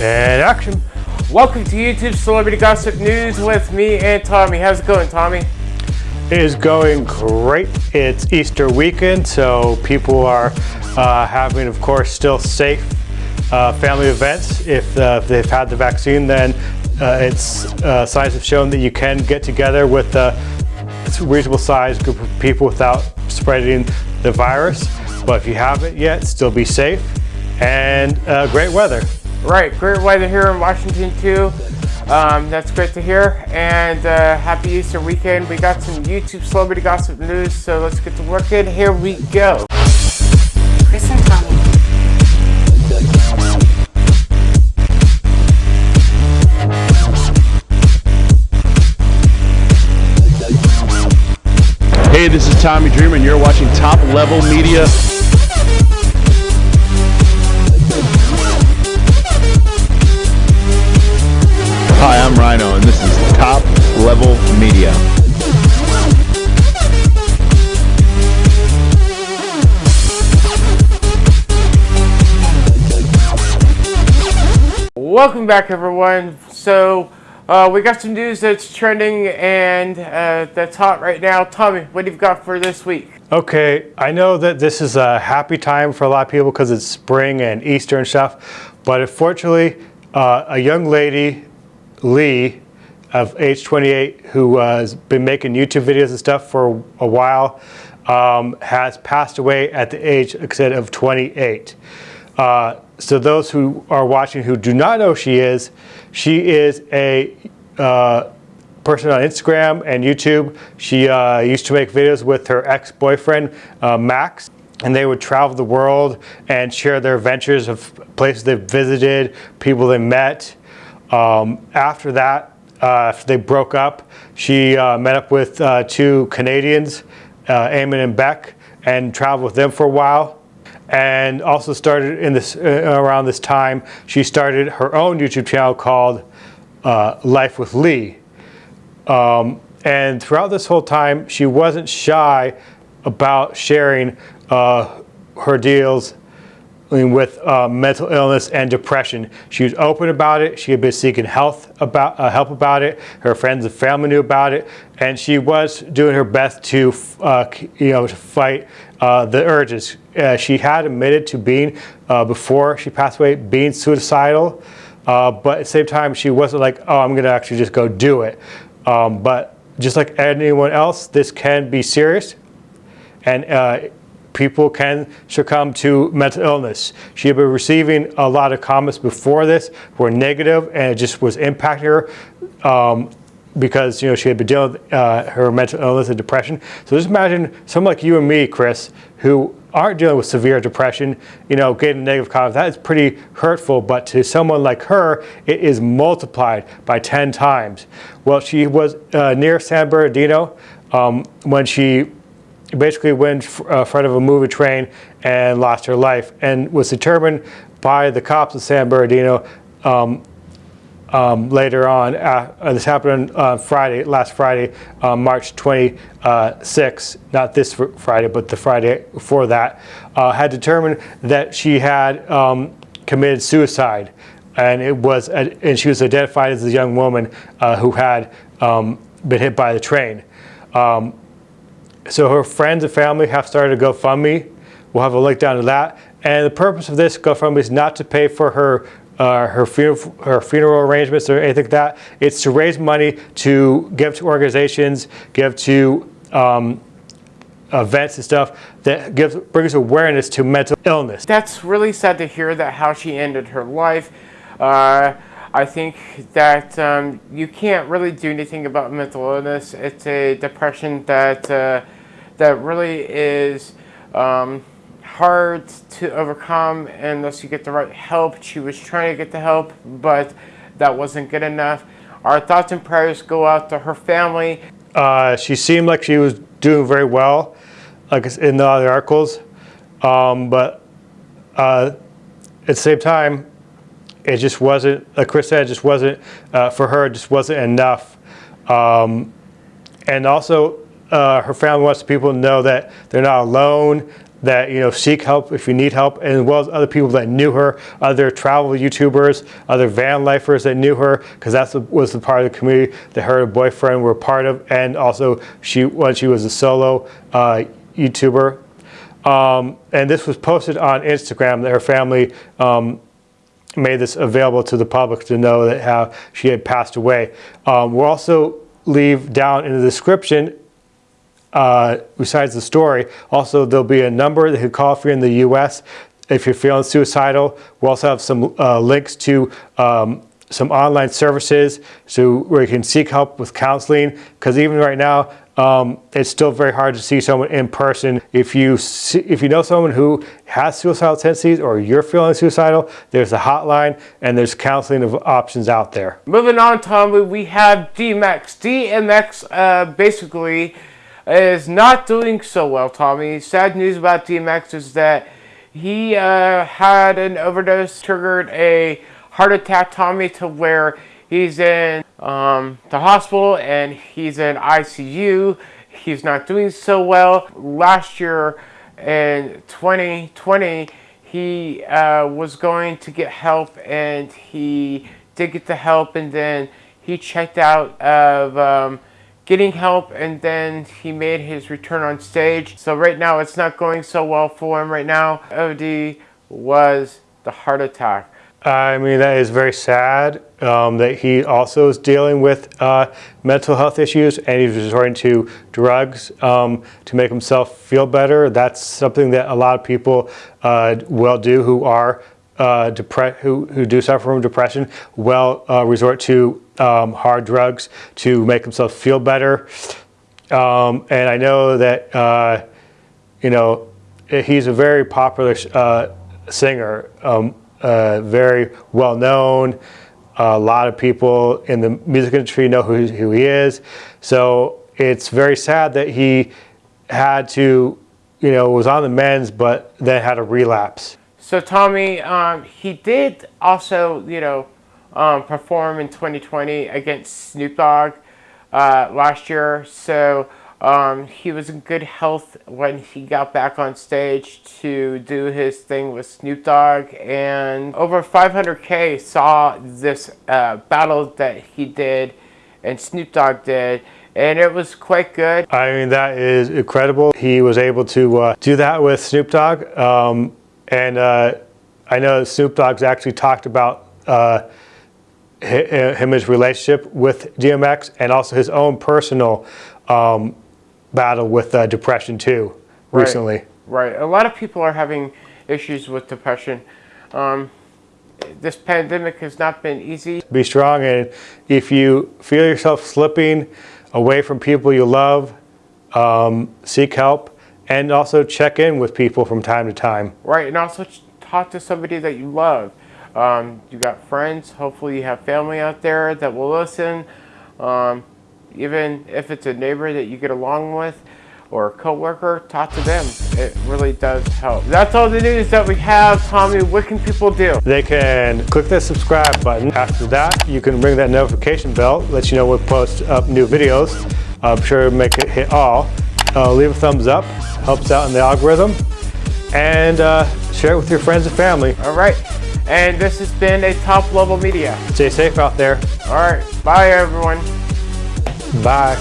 And action. Welcome to YouTube Celebrity Gossip News with me and Tommy. How's it going, Tommy? It is going great. It's Easter weekend, so people are uh, having, of course, still safe uh, family events. If, uh, if, they've had the vaccine, then uh, it's uh, science have shown that you can get together with a reasonable sized group of people without spreading the virus. But if you haven't yet, still be safe and uh, great weather. Right, great weather here in Washington too. Um, that's great to hear. And uh, happy Easter weekend. We got some YouTube celebrity gossip news, so let's get to working. Here we go. Chris and Tommy. Hey, this is Tommy Dreamer, and you're watching Top Level Media. Hi, I'm Rhino, and this is Top Level Media. Welcome back, everyone. So, uh, we got some news that's trending and uh, that's hot right now. Tommy, what have you got for this week? Okay, I know that this is a happy time for a lot of people because it's spring and Easter and stuff, but unfortunately, uh, a young lady Lee of age 28 who uh, has been making YouTube videos and stuff for a while um, has passed away at the age, said, of 28. Uh, so those who are watching who do not know she is, she is a uh, person on Instagram and YouTube. She uh, used to make videos with her ex-boyfriend, uh, Max and they would travel the world and share their adventures of places they visited, people they met, um, after that, uh, after they broke up, she uh, met up with uh, two Canadians, uh, Eamon and Bec, and traveled with them for a while. And also started in this uh, around this time, she started her own YouTube channel called uh, Life with Lee. Um, and throughout this whole time, she wasn't shy about sharing her deals with uh, mental illness and depression. She was open about it. She had been seeking health about, uh, help about it. Her friends and family knew about it. And she was doing her best to, uh, you know, to fight uh, the urges. Uh, she had admitted to being, uh, before she passed away, being suicidal. but at the same time, she wasn't like, oh, I'm going to actually just go do it. Um, but just like anyone else, this can be serious. And people can succumb to mental illness. She had been receiving a lot of comments before this were negative and it just was impacting her um, because you know she had been dealing with uh, her mental illness and depression. So just imagine someone like you and me, Chris, who aren't dealing with severe depression, you know, getting negative comments, that is pretty hurtful, but to someone like her, it is multiplied by 10 times. Well, she was uh, near San Bernardino um, when she basically went in uh, front of a moving train and lost her life and was determined by the cops of San Bernardino um, um, later on. Uh, uh this happened on Friday, last Friday, uh, March 26, not this Friday, but the Friday before that, uh, had determined that she had um, committed suicide. And it was, and she was identified as a young woman uh, who had um, been hit by the train. Um, so her friends and family have started a GoFundMe. We'll have a link down to that. And the purpose of this GoFundMe is not to pay for her uh, her, her funeral arrangements or anything like that. It's to raise money to give to organizations, give to um, events and stuff that gives brings awareness to mental illness. That's really sad to hear that how she ended her life. Uh, I think that um, you can't really do anything about mental illness. It's a depression that uh, that really is um, hard to overcome unless you get the right help. She was trying to get the help, but that wasn't good enough. Our thoughts and prayers go out to her family. Uh, she seemed like she was doing very well, like in the other articles, um, but uh, at the same time, it just wasn't, like Chris said, it just wasn't, uh, for her, it just wasn't enough. Um, and also, uh, her family wants people to know that they're not alone, that you know seek help if you need help, and as well as other people that knew her, other travel YouTubers, other van lifers that knew her, because that was the part of the community that her her boyfriend were part of, and also she when she was a solo uh, YouTuber. Um, and this was posted on Instagram that her family um, made this available to the public to know that how she had passed away. Um, we'll also leave down in the description uh, besides the story, also there'll be a number that you call if you're in the U.S. If you're feeling suicidal, we'll also have some uh, links to um, some online services so where you can seek help with counseling because even right now um, it's still very hard to see someone in person. If you see, if you know someone who has suicidal tendencies or you're feeling suicidal, there's a hotline and there's counseling of options out there. Moving on, Tom, we have DMX. DMX uh, basically is not doing so well, Tommy. Sad news about DMX is that he uh, had an overdose, triggered a heart attack, Tommy, to where he's in um, the hospital and he's in ICU. He's not doing so well. Last year in 2020, he uh, was going to get help and he did get the help and then he checked out of um, getting help and then he made his return on stage. So right now it's not going so well for him right now. OD was the heart attack. I mean, that is very sad um, that he also is dealing with uh, mental health issues and he's resorting to drugs um, to make himself feel better. That's something that a lot of people uh, will do who are uh, who, who do suffer from depression will uh, resort to um, hard drugs to make themselves feel better. Um, and I know that, uh, you know, he's a very popular uh, singer. Um, uh, very well known. A lot of people in the music industry know who, who he is. So it's very sad that he had to, you know, was on the men's, but then had a relapse. So Tommy, um, he did also, you know, um, perform in 2020 against Snoop Dogg uh, last year. So um, he was in good health when he got back on stage to do his thing with Snoop Dogg, and over 500k saw this uh, battle that he did and Snoop Dogg did, and it was quite good. I mean, that is incredible. He was able to uh, do that with Snoop Dogg, um, and uh, I know Snoop Dogg's actually talked about uh, him his relationship with DMX and also his own personal um, battle with uh, depression too recently. Right. right. A lot of people are having issues with depression. Um, this pandemic has not been easy. Be strong, and if you feel yourself slipping away from people you love, um, seek help, and also check in with people from time to time. Right, and also talk to somebody that you love. Um, you got friends, hopefully you have family out there that will listen. Um, even if it's a neighbor that you get along with or a coworker, talk to them. It really does help. That's all the news that we have. Tommy, what can people do? They can click the subscribe button. After that, you can ring that notification bell, let you know when we post up new videos. I'm sure make it hit all. Uh, leave a thumbs up, helps out in the algorithm. And uh, share it with your friends and family. All right. And this has been a top level media. Stay safe out there. All right. Bye, everyone. Bye.